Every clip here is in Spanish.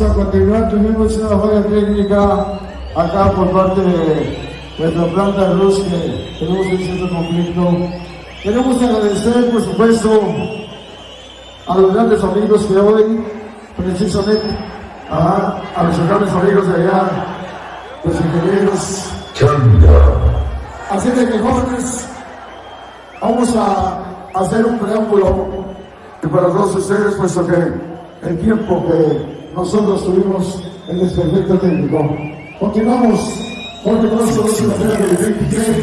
vamos a continuar. Tuvimos una falla técnica acá por parte de nuestra planta de luz que tenemos un cierto conflicto. Queremos agradecer, por supuesto, a los grandes amigos que hoy, precisamente, a, a los grandes amigos de allá, los ingenieros. Así de que jóvenes, vamos a hacer un preámbulo para todos ustedes, puesto que el tiempo que nosotros tuvimos en este efecto técnico. Continuamos porque la feria del 23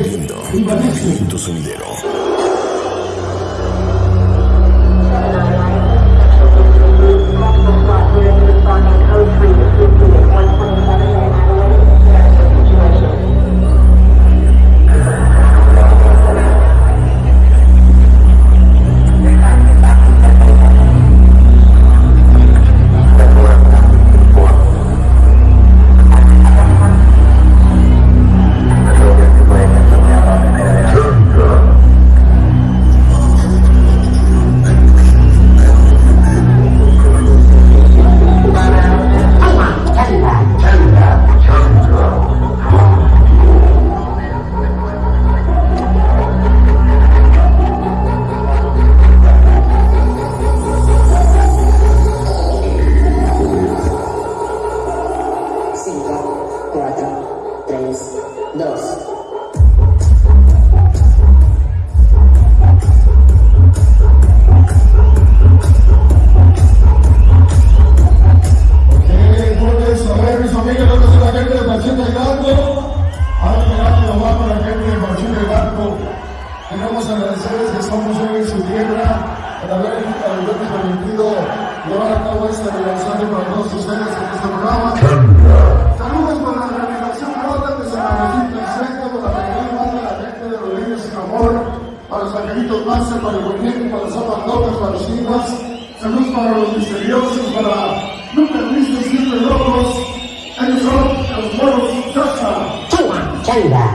Movimiento sonidero. Con la gente de Machín del Gato. Queremos agradecerles que estamos hoy en su tierra por haber permitido llevar a cabo esta realización para todos ustedes en este programa. Saludos para la organización Rota de San Agustín Centro, para la Comunidad Madre, la gente de niños sin amor, para los angelitos Master, para el movimiento, para los zapatos, para los niños. Saludos para los misteriosos, para nunca tristes, siempre locos. Ellos son los moros Chacha.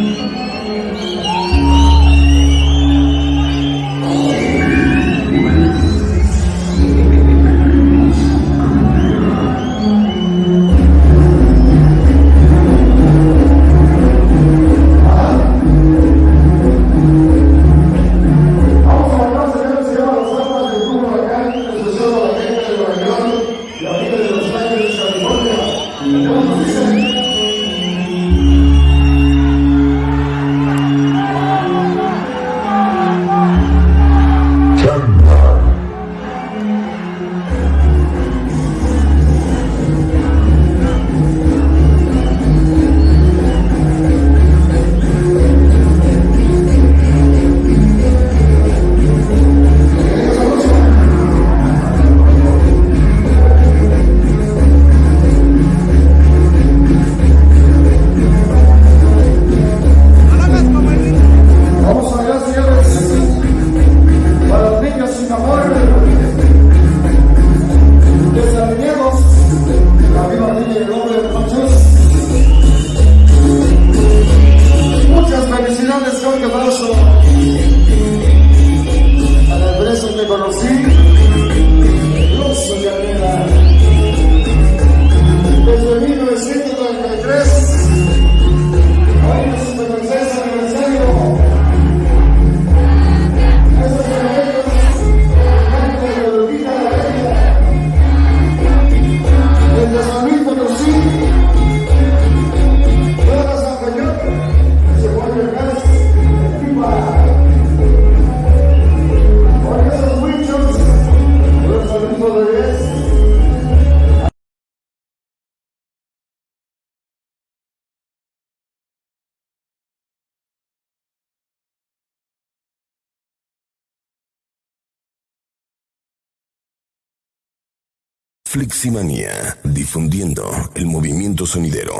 Fleximanía, difundiendo el movimiento sonidero.